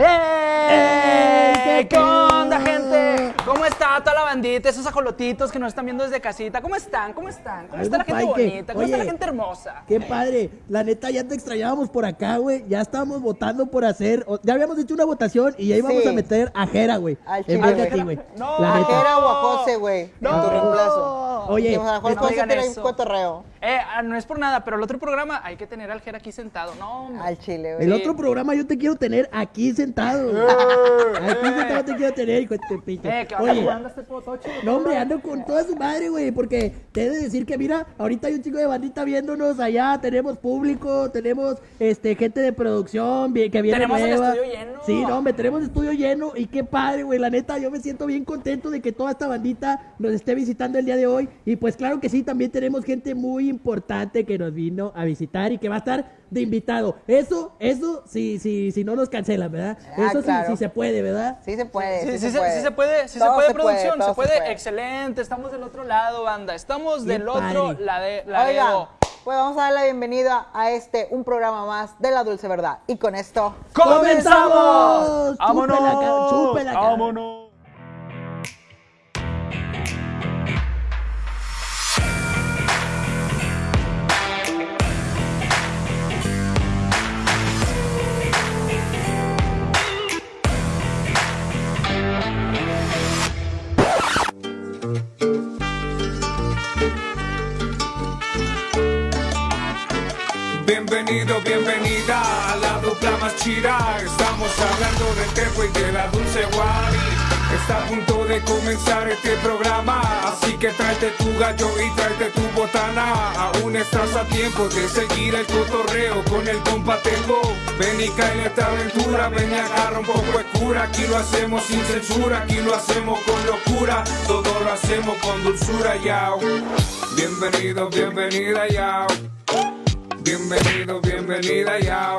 ¡Eh! ¿Qué bandita, esos ajolotitos que nos están viendo desde casita? ¿Cómo están? ¿Cómo están? ¿Cómo está la gente bonita? ¿Cómo está la Oye. gente hermosa? Qué padre, la neta ya te extrañábamos por acá, güey. Ya estábamos votando por hacer, ya habíamos hecho una votación y ya íbamos Sí. a meter a Jera, güey. Al En chile, vez de a güey. ti, güey. No. La A. Jera o a José, güey. No. En tu reemplazo. Oye, Que, o sea, no José digan tiene eso. un cotorreo. Eh, ah, no es por nada, pero el otro programa hay que tener al Jera aquí sentado. No, hombre. Al chile, güey. El otro programa yo te quiero tener aquí sentado. aquí sentado te quiero tener, hijo de pinche. Eh, ¿qué onda? Oye, ¿Cómo anda este No, hombre, ando con toda su madre, güey, porque te he de decir que, mira, ahorita hay un chico de bandita viéndonos allá, tenemos público, tenemos este gente de producción que viene Tenemos el nueva. estudio lleno. Sí, no, hombre, tenemos estudio lleno y qué padre, güey, la neta, yo me siento bien contento de que toda esta bandita nos esté visitando el día de hoy y pues claro que sí, también tenemos gente muy importante que nos vino a visitar y que va a estar de invitado. Eso, eso, sí, sí, sí no nos cancelan, ¿verdad? Ah, eso sí, claro. sí se puede, ¿verdad? Sí se puede. Sí, Sí, sí, se puede. sí se puede, sí se Todo puede, producción, se puede. puede. Excelente, estamos del otro lado, banda. Estamos Bien del otro lade- Oiga, ladero. pues vamos a dar la bienvenida a este, un programa más de La Dulce Verdad. Y con esto, ¡Comenzamos! ¡Vámonos! Chúpela, chúpela, ¡Vámonos! Estamos hablando del tepo y de la dulce guari. Está a punto de comenzar este programa, así que tráete tu gallo y tráete tu botana. Aún estás a tiempo de seguir el cotorreo con el compa Tepo. Ven y cae en esta aventura, ven y agarra un poco de cura. Aquí lo hacemos sin censura, aquí lo hacemos con locura. Todo lo hacemos con dulzura, yao. Bienvenido, bienvenida, yao. Bienvenido, bienvenida, yao.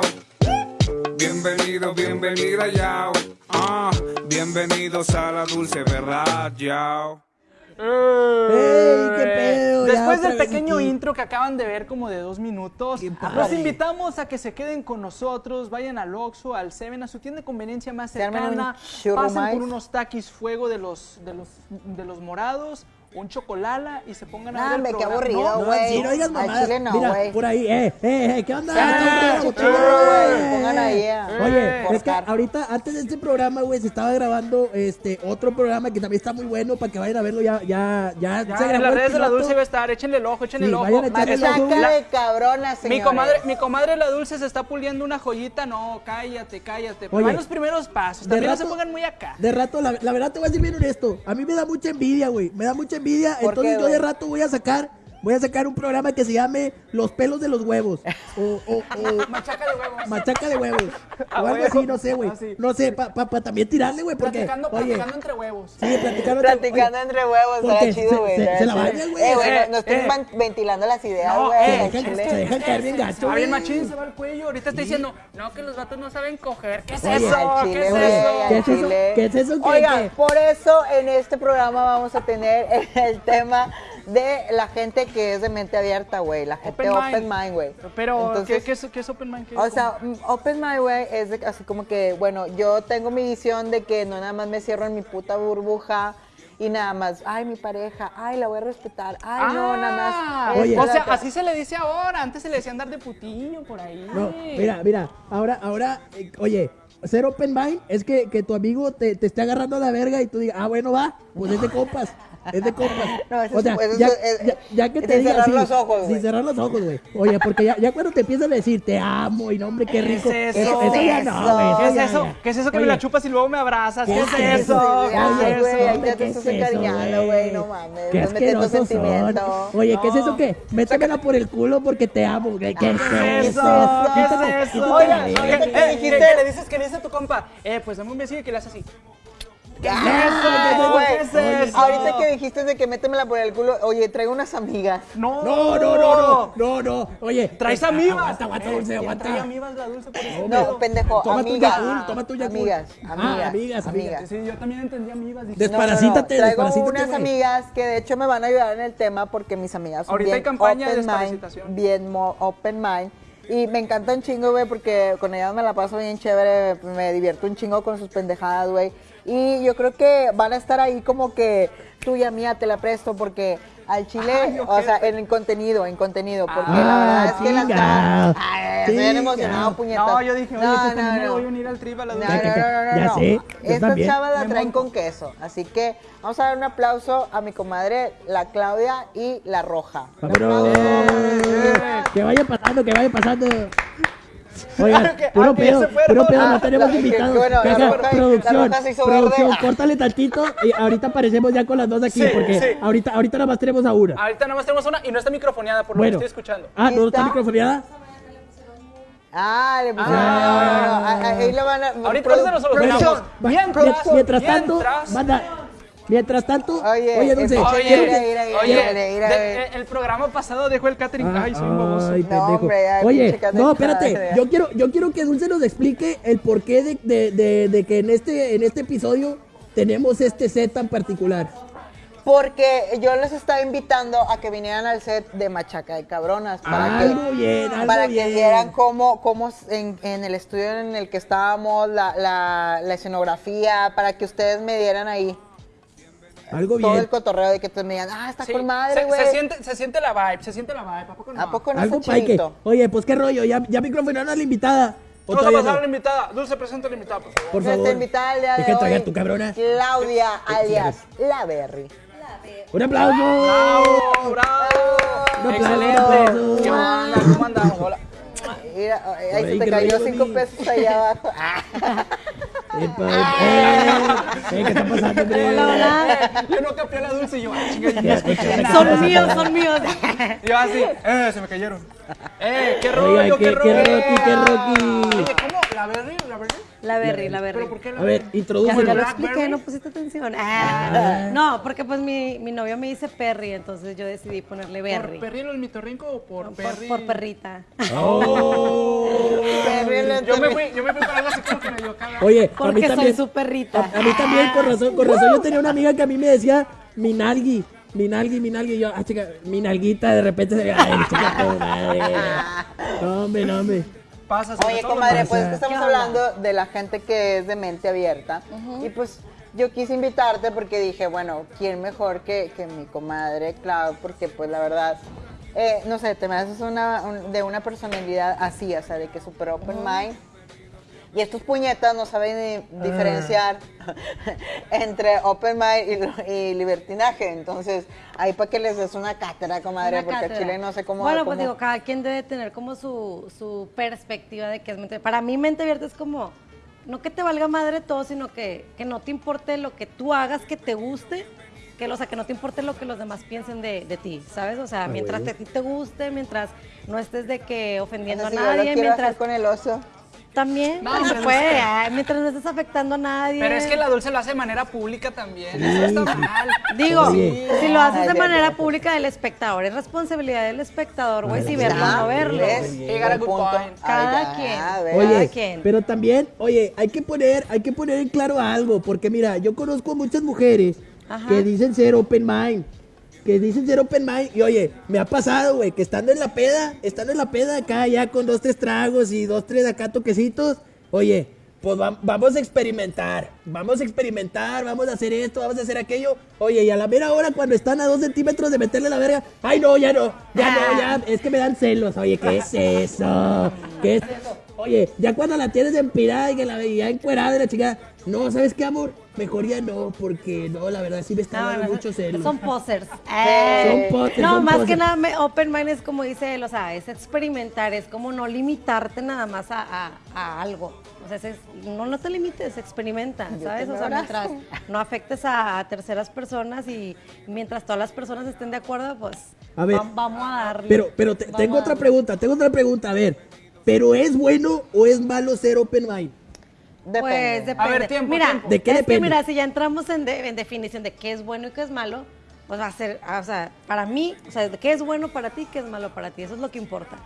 Bienvenido, bienvenida, yao. Ah, bienvenidos a la dulce verdad, yao. ¡Ey, qué pedo! Ya Después del pequeño aquí. intro que acaban de ver como de dos minutos, los invitamos a que se queden con nosotros, vayan al Oxxo, al Seven, a su tienda de conveniencia más cercana, pasen por unos taquis fuego de los, de los, de los morados, un chocolala y se pongan a ver el hombre, qué aburrido, güey. no digas Al mamadas. chile no, Mira, güey. por ahí, eh, eh, eh, ¿qué onda? Ah, güey, eh, pongan ahí, eh. eh. Oye, Por es que ahorita, antes de este programa, güey, se estaba grabando este otro programa que también está muy bueno para que vayan a verlo. Ya, ya, ya, Ya, se grabó en las redes de la. Dulce va a estar, échenle el ojo, échenle Sí, el ojo. Machaca de cabrona, mi señores. comadre, mi comadre la Dulce se está puliendo una joyita, no, cállate, cállate. Oye, Van los primeros pasos, de también no se pongan muy acá. De rato, la, la verdad te voy a decir bien honesto. A mí me da mucha envidia, güey. Me da mucha envidia. ¿Por Entonces qué, yo de rato voy a sacar, voy a sacar un programa que se llame Los pelos de los huevos. O, o, o Machaca de huevos. machaca de huevos. A o algo huevo. así, no sé, güey. Así. No sé, para pa, pa también tirarle, güey. Porque, Platicando, oye, platicando entre huevos. sí, platicando. Platicando oye, entre huevos, porque estaría se- chido, güey. se- estaría se la bañan, güey. Eh, güey, Eh, no, no estén eh. ventilando las ideas, No, güey. eh, al se dejan- se caer bien gacho, A bien güey. machín se va el cuello. Ahorita está diciendo, no, que los vatos no saben coger. ¿Qué es Oye, eso? ¿Qué es güey, eso? ¿Qué es eso? chile. ¿Qué es eso que- Oigan, por eso en este programa vamos a tener el tema de la gente que es de mente abierta, güey. La gente Open open mind. mind, güey. Pero, Entonces, ¿qué, qué es, qué es Open Mind? ¿Qué- O sea, mm, open mind, güey, es de- así como que, bueno, yo tengo mi visión de que no nada más me cierro en mi puta burbuja y nada más, ay, mi pareja, ay, la voy a respetar, ay, no, nada Ah, más. Oye. esto, o sea, así se le dice ahora. Antes se le decía andar de putillo por ahí. No, mira, mira, ahora, ahora, eh, oye, ser open mind es que, que tu amigo te, te esté agarrando la verga y tú digas, ah, bueno, va, pues es de compas, es de compas. No, eso o es- sea, eso es- ya, es- ya- ya que es te diga cerrar así, los ojos, sin cerrar los ojos, güey. Oye, porque ya, ya cuando te empiezan a decir, te amo y no, hombre, qué ¿Qué rico. es eso, eso? eso ya Eso. no, güey. ¿Qué es eso? ¿Qué es eso que Oye, me la chupas y luego me abrazas? ¿Qué, ¿Qué es es eso? ¿Qué Ay, güey, ya te ¿qué estás es eso, encariñando, güey, no mames. Qué sentimiento. son. Oye, ¿qué es eso que? Métemela por el culo porque te amo. ¿Qué, qué es ¿Qué es eso? ¿Qué es eso? que dijiste- ¿qué le dices? ¿Qué le dice a tu compa? Eh, pues dame un besillo y que le haces así. Ahorita que dijiste de que métemela por el culo, oye, traigo unas amigas. No, No, no, no, no, no, no. Oye, Traes eh, amibas. Aguanta, aguanta, Eh, dulce, aguanta. trae amibas la dulce por eso. No, pendejo, Toma tu amigas. Toma tu. Amigas, Ah, amigas, amigas, amigas. Sí, yo también entendí No, no, no, Desparasítate, Traigo unas amigas que de hecho me van a ayudar en el tema porque mis amigas son Ahorita bien hay campaña de open mind, bien open mind. Y me encanta un chingo, güey, porque con ellas me la paso bien chévere, me divierto un chingo con sus pendejadas, güey. Y yo creo que van a estar ahí como que tuya mía te la presto porque al chile, Ay, o sea, en contenido, en contenido, porque Ah, la verdad es que las chinga. Ay, estoy bien Chinga. emocionado, puñetas. No, yo dije, oye, No, pues no, también me no. voy a unir al trip a la No, no, no, no, no, Ya no. sé, también. chavas la traen monto. con queso. Así que vamos a dar un aplauso a mi comadre, la Claudia y la Roja. Un Vámonos. aplauso. Que vaya pasando, que vaya pasando. Oigan, Claro que- puro ah, pedo, puro pedo, Ah, no tenemos la- que- invitados. producción, roja se hizo producción, verde. córtale tantito y ahorita aparecemos ya con las dos aquí, Sí, porque sí. ahorita, ahorita nada más tenemos a una. Ahorita nada más tenemos una y no está microfoneada por lo que estoy escuchando. Ah, ¿no está ¿Está? microfoneada? Ah, le pusieron. Ah. no, no, no, ah, Ahí lo van a. Ahorita, ahorita nos solucionamos. producción, Va- Mientras, mien- mientras tanto, mientras- manda, mientras tanto, Oye, oye, Dulce, Oye, que- oye, eh, el programa pasado dejó el catering. Ah, Ay, soy un baboso. ay, No, pendejo. hombre, ay, Oye, no, espérate. Yo quiero, yo quiero que Dulce nos explique el porqué de, de, de, de que en este, en este episodio tenemos este set tan particular. Porque yo les estaba invitando a que vinieran al set de Machaca de Cabronas para que, Algo bien, algo para bien. que vieran cómo, cómo en, en el estudio en el que estábamos, la, la, la escenografía, para que ustedes me dieran ahí Algo todo bien. el cotorreo de que te me digan, ah, está Sí, con madre, se, güey. se siente, se siente la vibe, se siente la vibe. ¿A poco no? ¿A poco no Algo está que. Oye, pues qué rollo, ya, ya microfonaron a la invitada. ¿O Vamos a pasar a no? la invitada. Dulce, presenta a la invitada, por favor. Por favor. Nuestra invitada el día de hoy, tu cabrona. Claudia, alias La Berry. Un aplauso. ¡Bravo! ¡Bravo! Un aplauso. ¿Qué onda? ¿Cómo andamos? Hola. Mira, ahí se te cayó cinco pesos allá abajo. Ah. Epa, epa. Eh, ¿Qué está pasando? Hola, hola. Yo no capté la dulce y yo, ay, Ya, escuché. Son míos, son míos. Y yo así, eh, se me cayeron. Eh, qué rollo, qué- qué qué rollo. Rocky, qué Rocky. Oye, ¿cómo? ¿La Berry? ¿La Berry? La Berry, la Berry. ¿Pero por qué la A ver, Berry? Ya, lo expliqué, no pusiste atención. Ah. No, porque pues mi, mi novio me dice Perry, entonces yo decidí ponerle Berry. ¿Por Perry el mitorrinco o por Por, Perry? por perrita. Oh. Yo me fui, yo me fui para algo así como que medio caga. Oye, a mí Porque soy también. su perrita. A, a mí también, con razón, con razón. Yo tenía una amiga que a mí me decía Minalgui. Minalgui, Minalgui. Y yo, ah, chica, Minalguita, de repente se Ay, chica, tu madre. No, hombre, no, hombre. Pasa, Oye, comadre, pasa. pues es que estamos hablando de la gente que es de mente abierta. Y pues yo quise invitarte porque dije, bueno, ¿quién mejor que, que mi comadre, Clau? Porque pues la verdad, eh, no sé, te me haces una, un- de una personalidad así, o sea, de que super open mind. Y estos puñetas no saben ni diferenciar entre open mind y, y libertinaje. Entonces, ahí para que les des una cátedra, comadre, Una porque cátedra. Chile no sé cómo... Bueno, cómo- pues digo, cada quien debe tener como su, su perspectiva de qué es mente Para mí, mente abierta es como, no que te valga madre todo, sino que, que no te importe lo que tú hagas, que te guste, que, o sea, que no te importe lo que los demás piensen de, de ti, ¿sabes? O sea, mientras huevo. a ti te guste, mientras no estés de que o ofendiendo sea, si a yo lo nadie, mientras hacer con el oso. también No, se hombre, puede, ay, mientras no estés afectando a nadie. Pero es que la dulce lo hace de manera pública también. Eso está mal. Digo, Oye. si lo haces de manera verdad. pública del espectador, es responsabilidad del espectador, güey, si verlo o Ah, no verlo. He got a good punto. point. Cada quien. Oye, Oye, quien. pero también, oye, hay que poner, hay que poner en claro algo, porque mira, yo conozco a muchas mujeres Ajá. que dicen ser open mind, que dicen ser open mind, y oye, me ha pasado, güey, que estando en la peda, estando en la peda acá ya con dos, tres tragos y dos, tres acá toquecitos, oye, pues va- vamos a experimentar, vamos a experimentar, vamos a hacer esto, vamos a hacer aquello, oye, y a la mera hora cuando están a dos centímetros de meterle la verga, ay no, ya no, ya no, ya, es que me dan celos, oye, ¿qué es eso? ¿Qué es eso? Oye, ya cuando la tienes empirada y que la veía encuerada y la chica, no, ¿sabes qué, amor? Mejor ya no, porque no, la verdad sí me está No, dando no, mucho celos. Son posers. Son posers, No, son más posers. que nada, me- open mind es como dice él, o sea, es experimentar, es como no limitarte nada más a, a- a algo. O sea, es- no, no te limites, experimenta, Yo ¿sabes? O sea, mientras no afectes a, a terceras personas y mientras todas las personas estén de acuerdo, pues A ver, va- vamos a darle. Pero, pero te- tengo otra pregunta, tengo otra pregunta, a ver, ¿pero es bueno o es malo ser open mind? Depende. Pues depende. A ver, tiempo, mira, tiempo. ¿De qué es depende? que mira, si ya entramos en, de- en definición de qué es bueno y qué es malo, pues va a ser, ah, o sea, para mí, o sea, qué es bueno para ti, qué es malo para ti, eso es lo que importa.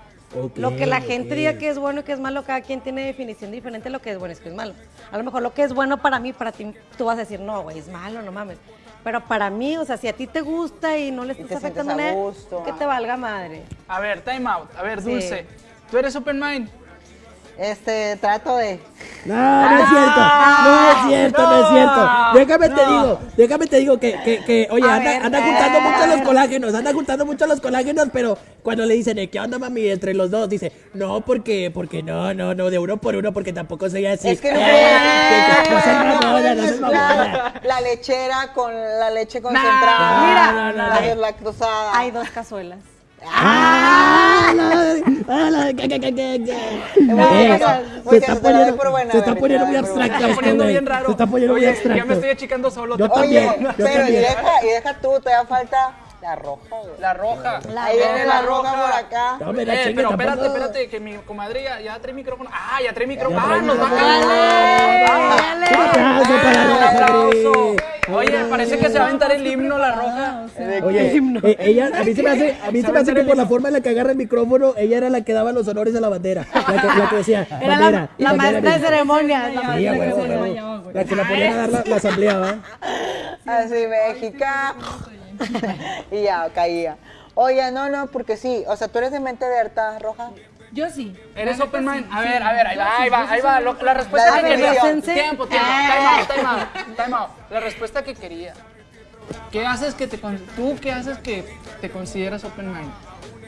Lo que la gente ok. diga que es bueno y que es malo, cada quien tiene definición diferente de lo que es bueno y qué es malo. A lo mejor lo que es bueno para mí, para ti, tú vas a decir, no, güey, es malo, no mames. Pero para mí, o sea, si a ti te gusta y no le estás afectando a nada, gusto. que te valga madre. A ver, time out. A ver, Sí. Dulce. ¿Tú eres open mind? Este, trato de. No, no es cierto. No es cierto, no, es cierto. Déjame te digo, déjame te digo que, que, que oye, A anda, ver, anda eh. juntando mucho los colágenos, anda juntando mucho los colágenos, pero cuando le dicen, "Eh, ¿qué onda, mami? Entre los dos, dice, no, porque, porque no, no, no, de uno por uno, porque tampoco soy así. Es que no Eh, la lechera con la leche concentrada. mira. la No, no, no. deslactosada. Hay dos cazuelas. ¡Ah! ah, Eh, Se está poniendo se está poniendo muy abstracto Se está poniendo bien raro. Se está poniendo muy abstracto. Ya me estoy achicando solo. Yo también. Pero y deja, tú, te da falta la roja. La roja. Viene la roja por acá. No, Eh, pero espérate, espérate, que mi comadre ya, trae micrófono. Ah, ya trae micrófono. Ah, nos va a para Un Roja, aplauso. Gris. Oye, parece que se va a aventar el himno la roja. Oye, eh, ella, a mí se me hace, a mí se me hace que por la forma en la que agarra el micrófono, ella era la que daba los honores a la bandera. La que, la que decía, Era bandera. la, la bandera, maestra de bandera. ceremonias. Sí, a huevo, a huevo. La que la ponían a dar la, la asamblea, ¿va? Así, México. y ya, caía. Oye, no, no, porque sí. O sea, tú eres de mente abierta, roja. Yo sí. ¿Eres La open mind? sí, A sí. ver, a ver, ahí va, sí, ahí va, sí ahí va. lo- La respuesta que quería. Tiempo, tiempo. Time out, time out, time out. La respuesta que quería. ¿Qué haces que te con- tú qué haces que te consideras open mind?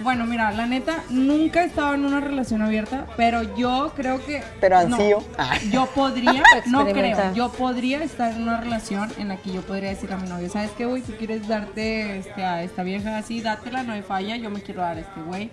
Bueno, mira, la neta, nunca he estado en una relación abierta, pero yo creo que... Pero no, ansío. yo podría, no creo, yo podría estar en una relación en la que yo podría decir a mi novio, ¿sabes qué, güey? Tú quieres darte este, a esta vieja así, dátela, no hay falla, yo me quiero dar a este güey.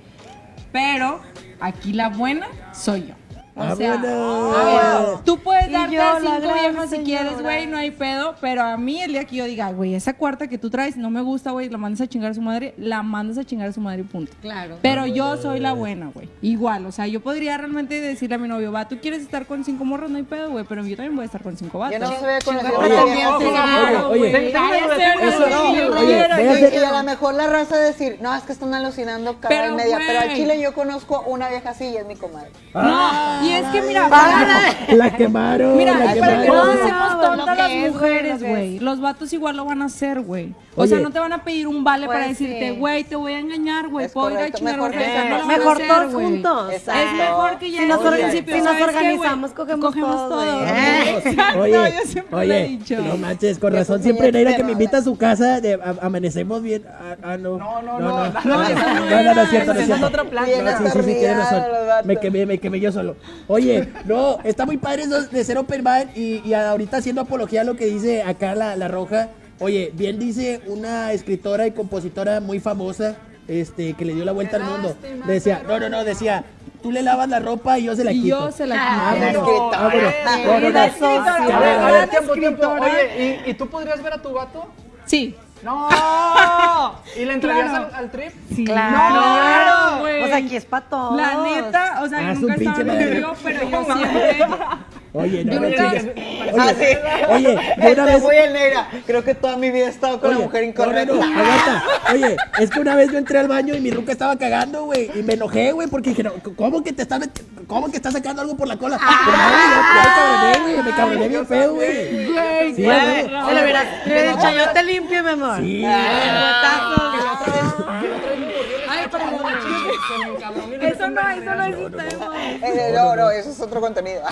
Pero aquí la buena soy yo. O sea, a ver, tú puedes darte yo, a la cinco viejas si quieres, güey, no hay pedo, pero a mí el día que yo diga, güey, esa cuarta que tú traes no me gusta, güey, la mandas a chingar a su madre, la mandas a chingar a su madre y punto. Claro. Pero yo soy la buena, güey. Igual, o sea, yo podría realmente decirle a mi novio, va, tú quieres estar con cinco morros, no hay pedo, güey, pero yo también voy a estar con cinco vatos. Yo no se conocido Oye, Y a lo mejor la raza decir, no, es que están alucinando cada media. Pero al chile yo conozco una vieja así y es mi comadre. No, y es que mira, La quemaron, Mira, la es para que no hacemos No, tontas las es, mujeres, güey. Los vatos igual lo van a hacer, güey. O Oye. sea, no te van a pedir un vale para Pues decirte, sí. güey, te voy a engañar, güey. Es Puedo ir a correcto, chingar a mejor. No Mejor hacer, todos juntos. Exacto. Es mejor que ya Si nos si nos organizamos, cogemos todos, todos. güey. Eh, Exacto, Oye, yo siempre lo he oye, dicho. no manches, con razón siempre Neira que me invita a su casa, de, a- amanecemos bien. Ah, ah, no. No, no, no. no, No, no, no, eso no no, no, era, no es cierto, no es esa es cierto. otra plática. Bien No, sí, sí, sí, tienes razón. atornillado los vatos. Me quemé, me quemé yo solo. Oye, no, está muy padre eso de ser open mind y, y ahorita haciendo apología a lo que dice acá la, la roja. Oye, bien dice una escritora y compositora muy famosa, este, que le dio la vuelta al mundo. Decía, no, no, no, decía, tú le lavas la ropa y yo se la Y quito. yo se la Ah, quito. bueno, ah, bueno. Eh, No, no, no. Mira, A ver, tiempo, tiempo. Oye, ¿y, ¿y tú podrías ver a tu vato? Sí. No. ¿Y le entrarías Claro. al, al trip? Sí. Claro. güey. O sea, aquí es para todos. La neta, o sea, yo nunca un estaba trío, pero yo siempre... Oye, no, Yo no. Ah, Oye, sí. oye, yo una vez... fue el negra. Creo que toda mi vida he estado con Oye, la mujer incorrecta. No, no, aguanta. Oye, es que una vez yo entré al baño y mi ruca estaba cagando, güey. Y me enojé, güey, porque dije, ¿cómo que te estás met- ¿Cómo que estás sacando algo por la cola? Ah. Pero güey, ya me cabroné, güey. Me cabroné bien feo, güey. Güey, Sí, güey. hubiera dicho, yo te limpio, mi amor. Sí. Ay, no, eso no. Eh, no, no, eso es otro contenido.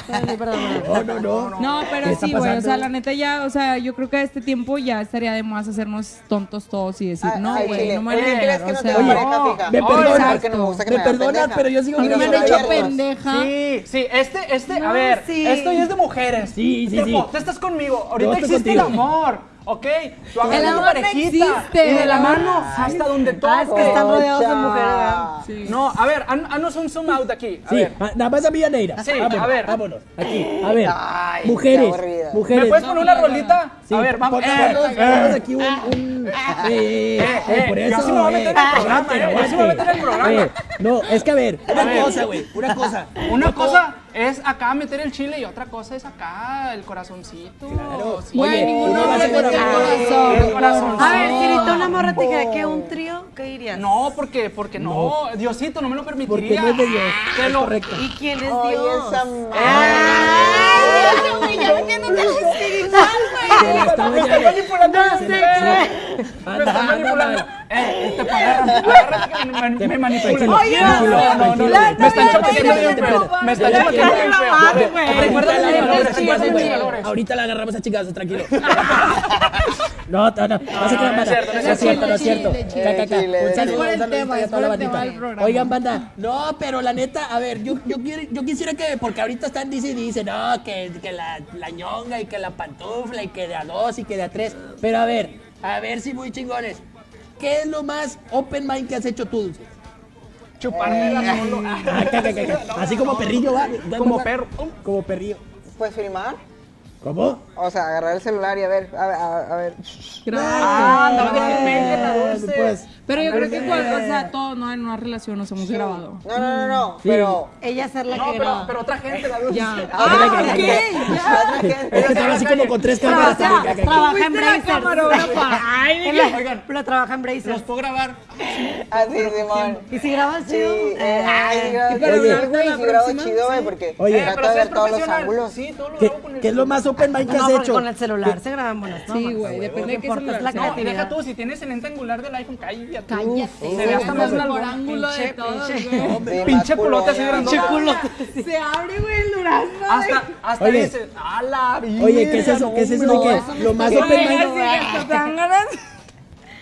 No, no, no. No, ¿Qué pero sí, güey, o sea, la neta ya, o sea, yo creo que a este tiempo ya estaría de más hacernos tontos todos y decir, Ah, no, güey, no me van a ¿crees engañar, que o sea? Me perdonas, me pero yo sigo me han hecho pendeja. Sí, sí, este, este, a ver, esto ya es de mujeres. Sí, sí, sí. Tú estás conmigo, ahorita existe el amor, ¿ok? Tú agarras El a tu amor no parejita existe. y de la mano hasta donde Ah, es que están rodeados de mujeres. Sí. No, a ver, haz- haznos un zoom out aquí. A Sí, ver. nada más a mí y a Neira. Sí, vámonos, a ver. Vámonos, aquí, a ver. Ay, mujeres, mujeres. ¿Me puedes poner una rolita? Sí, a ver, vamos. Eh, eh, aquí un... un... Eh, eh, eh, eh, por eso, yo sí me voy a meter en el programa, aguante, yo sí me voy a meter en el programa. Eh, no, es que a ver, una cosa, güey, una cosa. Una cosa es acá meter el chile y otra cosa es acá el corazoncito. Claro. Sí. Güey, Oye, ninguno mete con el amor. corazón. El corazón. A ver, si ahorita una morra te dijera que un trío, ¿qué dirías? No, porque, porque no, Diosito no me lo Porque permitiría. no es de Dios, Te es lo- correcto. ¿Y quién es Oye, Dios? esa Ay, güey, ya metiéndote en lo espiritual, está Me bañando. manipulando. No sé, Me anda manipulando. Eh, te agárrame, agárrame que me, me, Oye, no, no, no, me están bien feo. ya, Me están bien feo. Recuerda valores. Ahorita la agarramos a chingazos, tranquilo. No, no, no, no se crean, es banda. cierto, no es cierto, no es Un saludo, un. Oigan, banda, no, pero la neta, a ver, yo, quisiera que, porque ahorita están, dice y dice, no, que, la ñonga y que la pantufla y que de a dos y que de a tres. Pero a ver, a ver si muy chingones. ¿Qué es lo más open mind que has hecho tú, Dulce? Chuparme la ca, ca. Así como perrillo, ¿va? Como perro. Como perrillo. Pues filmar. ¿Cómo? O sea, agarrar el celular y a ver, a ver, a, a ver. Ah, andaba de repente Ah, pues. Pero yo creo que, cuando, o sea, todos, ¿no? En una relación nos hemos grabado. No, no, no, no. Sí. Pero. Ella ser la No, que pero, graba. pero otra gente, la dulce. Ya. Ah, ok, ok, ya. Es que estaba así como con tres cámaras. Ca, ca. trabaja en camarógrafa. Ay, En la- Oigan. Pero trabaja en ¿Los Brazers. puedo grabar? Así, Simón. ¿Y si grabas Sí, chido? eh, ay, sí grabo pero chido, güey, sí sí. porque Oye. Eh, trato pero de ver todos los profesional. ángulos. Sí, todo lo ¿Qué, grabo con el qué es lo más open mind que No, has hecho? con el celular se graban buenas tomas. Sí, güey, depende de qué la celular sea. No, deja tú, si tienes el lente angular del iPhone, cállate. Cállate. Se ve hasta más el largo. mejor ángulo de Pinche, todos, pinche. güey. Pinche culote así grande. Se abre, güey, el durazno. Hasta, hasta Oye. dices, a la vida. Oye, ¿qué es eso? ¿Qué es eso de que lo más dan ganas.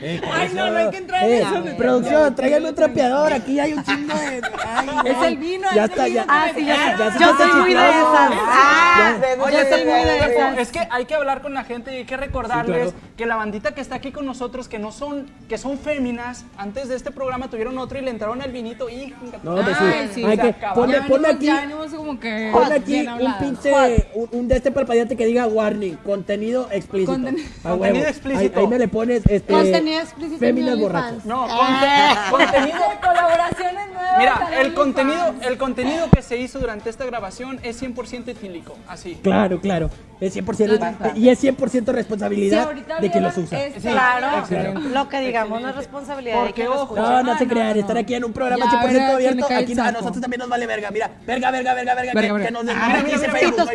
Ay, no, no hay que entrar en Eh, eso. güey. producción, tráiganme un trapeador, aquí hay un chingo de... Ay, Es no. el vino, Ya es el está, vino. ya. Ah, sí, ya sé. Ya se Yo está soy muy de esas. Ah, Oye, sí, es que hay que hablar con la gente y hay que recordarles Sí, claro. que la bandita que está aquí con nosotros, que no son, que son féminas, antes de este programa tuvieron otro y le entraron al vinito y No, pues sí. Ay, sí, Hay que, acabó. ponle, ponle aquí, Ya venimos como que. ponle aquí bien un pinche, un, un de este parpadeante que diga warning, contenido explícito. Conten- A Contenido huevo. explícito. Ahí, ahí me le pones, este... Contenido explícito Féminas mi borrachas. No, conte- contenido. Colaboraciones nuevas. Mira, el contenido, el contenido que se hizo durante esta grabación es 100% etílico, así. Claro, claro. Es 100%, y es 100% Si responsabilidad de quien los usa. esta- Claro, Claro. lo que digamos no es responsabilidad de Porque, quien ojo, escucha. No, no se Ah, crean, no, estar aquí en un programa Ya, 100% verga, se abierto, aquí a nosotros también nos vale verga. Mira, verga, verga, verga, verga, Verga, que, verga. que nos den mira. pitos,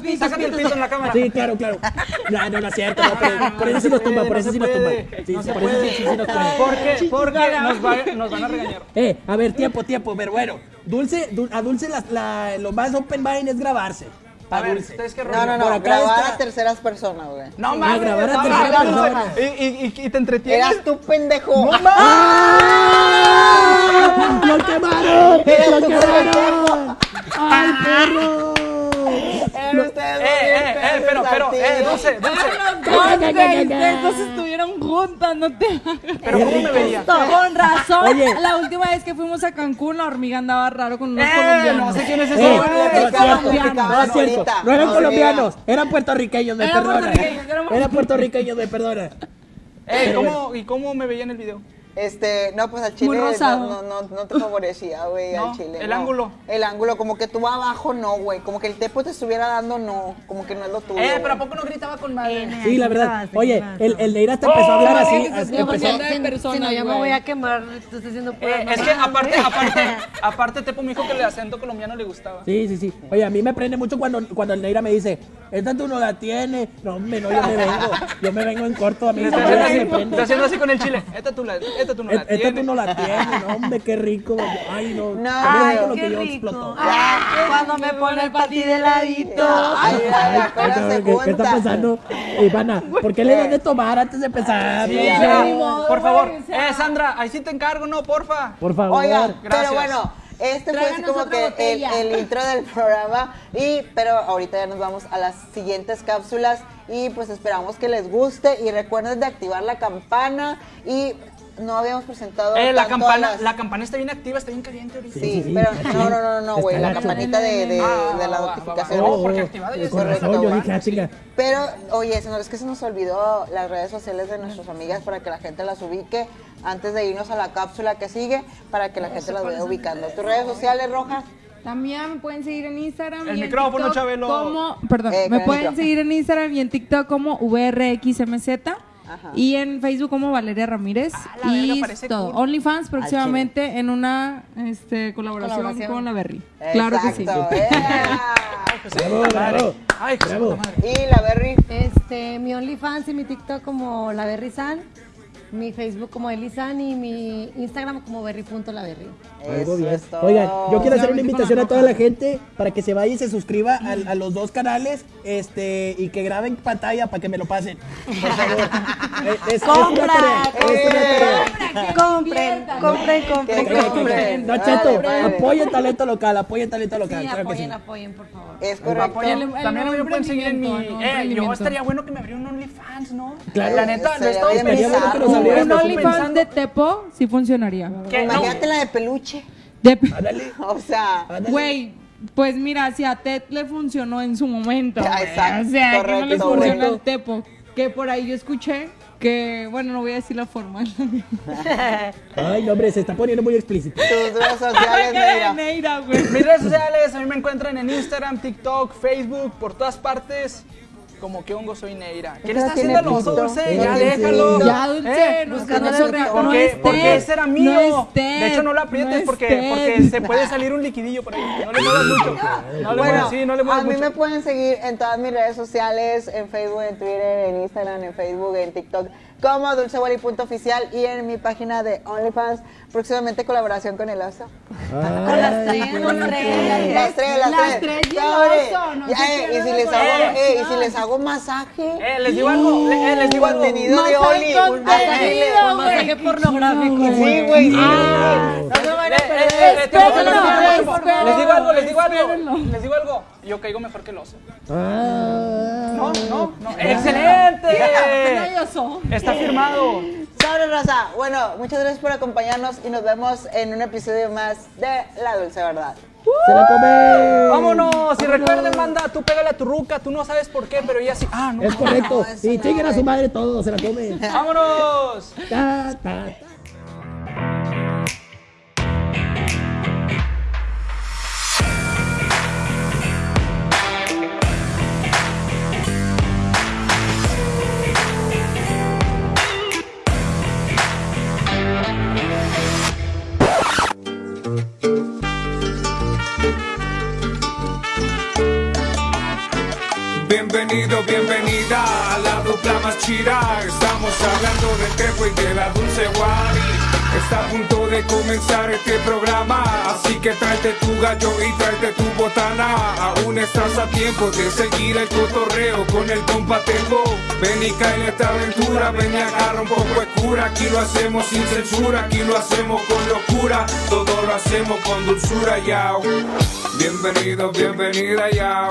pitos, Sácate el pitos. pito en la cámara. Sí, claro, claro. No, no, no es cierto, pero por eso sí nos tumba, por eso sí nos tumba. Sí, por eso sí, nos tumba. Porque, porque nos, va- nos van a regañar. Eh, a ver, tiempo, tiempo, pero bueno. Dulce, a Dulce lo más open mind es grabarse. A ver. ¿ustedes qué No, rollo? no, no, acá grabar a terceras personas, güey. No mames, grabar a no, tercera no, no, persona. Y, y, y te entretienes. Eras tú, pendejo. ¡Ah! ¡Lo quemaron! ¡Lo quemaron! ¡Ay, perro! Ustedes Eh, eh, eh, pero, pero, eh, dulce, dulce. Ustedes estuvieron juntas, no te Pero ¿cómo me veía? Con razón, Oye. la última vez que fuimos a Cancún, la hormiga andaba raro con unos Eh, colombianos. no sé quién es Eh, ese. no güey. es cierto, colombianos. no es cierto. No eran No, colombianos, eran puertorriqueños, me perdona. Eran puertorriqueños, me perdona. Eh, ¿cómo, ¿Y cómo me veía en el video? Este, no, pues al chile Muy no, rosado. no, no, no te favorecía, güey, No, al chile. el no. ángulo. El ángulo, como que tú abajo no, güey. Como que el tepo te estuviera dando, no. Como que no es lo tuyo. Eh, pero ¿a poco no gritaba con madre? Sí, la verdad. ¿qué Oye, el, el Neira hasta empezó a hablar así. empezó- Si- no, yo me voy a quemar. Tú estás haciendo Eh, es que aparte, aparte, aparte Tepo me dijo que el acento colombiano le gustaba. Sí, sí, sí. Oye, a mí me prende mucho cuando, cuando el Neira me dice, esta tú no la tienes. No, hombre, no, yo me vengo. Yo me vengo en corto. A mí Está esa haciendo, madre así, me está haciendo así con el chile. Esta tú, la, esta tú no la Esta tienes. tú no la tienes. No, hombre, qué rico. Ay, no. No, Ay, ay, lo Qué rico. Ah, Cuando me pone el ti de ladito. Ay, apenas se ¿qué, qué está pasando? Ivana, ¿por qué le das de tomar antes de empezar? Sí, Por favor. Eh, Sandra, ahí sí te encargo, no, porfa. Por favor. Oiga, Gracias. pero bueno, este fue así como que el, el intro del programa. Y, pero ahorita ya nos vamos a las siguientes cápsulas. Y pues esperamos que les guste. Y recuerden de activar la campana. Y no habíamos presentado. Eh, la campana, las- la campana está bien activa, está bien caliente ahorita. Sí, Sí, sí, pero sí. no, no, no, no, güey. La campanita de, de, Ah, de la va, va, va, notificación. va. Oh, porque activada ya yo dije, ah. Pero, oye, señor, es que se nos olvidó las redes sociales de nuestras amigas para que la gente las ubique antes de irnos a la cápsula que sigue, para que la gente las vaya ubicando. ¿Tus redes sociales, Rojas? También me pueden seguir en Instagram. El y en micrófono, TikTok Chabelo. Como, perdón, Eh, me pueden micrófono. seguir en Instagram y en TikTok como VRXMZ. Ajá. Y en Facebook como Valeria Ramírez. Ah, y todo. cool. OnlyFans próximamente en una este, colaboración, Colaboración. con la Berry. Claro que sí. Bravo, bravo. Ay, bravo. Y la Berry, Este, mi OnlyFans y mi TikTok como la Berry San. Mi Facebook como Elisan y mi Instagram como berry.laberry. Algo bien. es. Oigan, yo quiero hacer una invitación a toda la gente para que se vaya y se suscriba a, a los dos canales este, y que graben pantalla para que me lo pasen. Por favor. Es, es una tarea, es una tarea. Compren, compren, compren, compren. No, Cheto, apoyen talento local, apoyen talento local. Sí, claro que sí. apoyen, apoyen, por favor. Es correcto. Apoyen, El- el también me pueden seguir en mi. Eh, yo estaría bueno que me abriera un OnlyFans, ¿no? Claro. La neta, lo he estado Un OnlyFans pensando- de Tepo sí funcionaría. ¿Qué? No. Imagínate la de peluche. De- Ándale, O sea. Güey, pues mira, si a Ted le funcionó en su momento. Ah, exacto, o sea, que no le correcto, funciona correcto. al Tepo. Que por ahí yo escuché que, bueno, no voy a decir la forma. Ay, no, hombre, se está poniendo muy explícito. tus redes sociales. Neira, güey. Mis redes sociales, a mí me encuentran en Instagram, TikTok, Facebook, por todas partes. Como que hongo soy Neira. ¿Qué le está haciendo pito. Dulce? Ya déjalo. Ya, Dulce, ¿Eh? no, Buscando no su se rea- rico. ¿Por no qué? es Porque ese era mío. de hecho, no lo aprietes porque, se puede salir un liquidillo por ahí. No le muevas mucho. No le Bueno, muevas, sí, no le a muevas mí mucho. me pueden seguir en todas mis redes sociales, en Facebook, en Twitter, en Instagram, en Facebook, en TikTok, como dulcewally.oficial y en mi página de OnlyFans, próximamente colaboración con el oso. Con las tres, con las tres. Las tres, las, Las tres. tres y el Sobre. oso, no Ya, eh, y si les hago, eh, y si les hago masaje. Eh, les digo algo, eh, les digo algo. Contenido de Oli, un masaje. contenido, güey. Masaje pornográfico. Sí, güey, sí. No se vayan a perder. Les digo algo, les digo algo. Les digo algo. Yo caigo mejor que el oso. Ah. No, no, no. ¡Excelente! Maravilloso. Está firmado. Sobre raza. Bueno, muchas gracias por acompañarnos y nos vemos en un episodio más de La Dulce Verdad. Se la come. Vámonos. Y recuerden, manda, tú pégale a tu ruca. Tú no sabes por qué, pero ella sí. Ah, no. Es correcto. No, y no, chinguen a su madre todos, se la comen. Vámonos. Ta, ta, ta. Bienvenido, bienvenida a la dupla más chida. Estamos hablando de Tepo y de la Dulce Wari. Está a punto de comenzar este programa, así que tráete tu gallo y tráete tu botana. Aún estás a tiempo de seguir el cotorreo con el compa. Ven y cae en esta aventura, ven y agarra un poco de cura. Aquí lo hacemos sin censura, aquí lo hacemos con locura. Todo lo hacemos con dulzura, yao. Bienvenido, bienvenida, yao.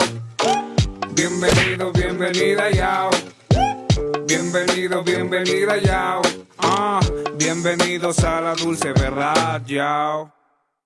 Bienvenido, bienvenida, yao. Bienvenido, bienvenida, yao. Ah, bienvenidos a la dulce verdad, yao.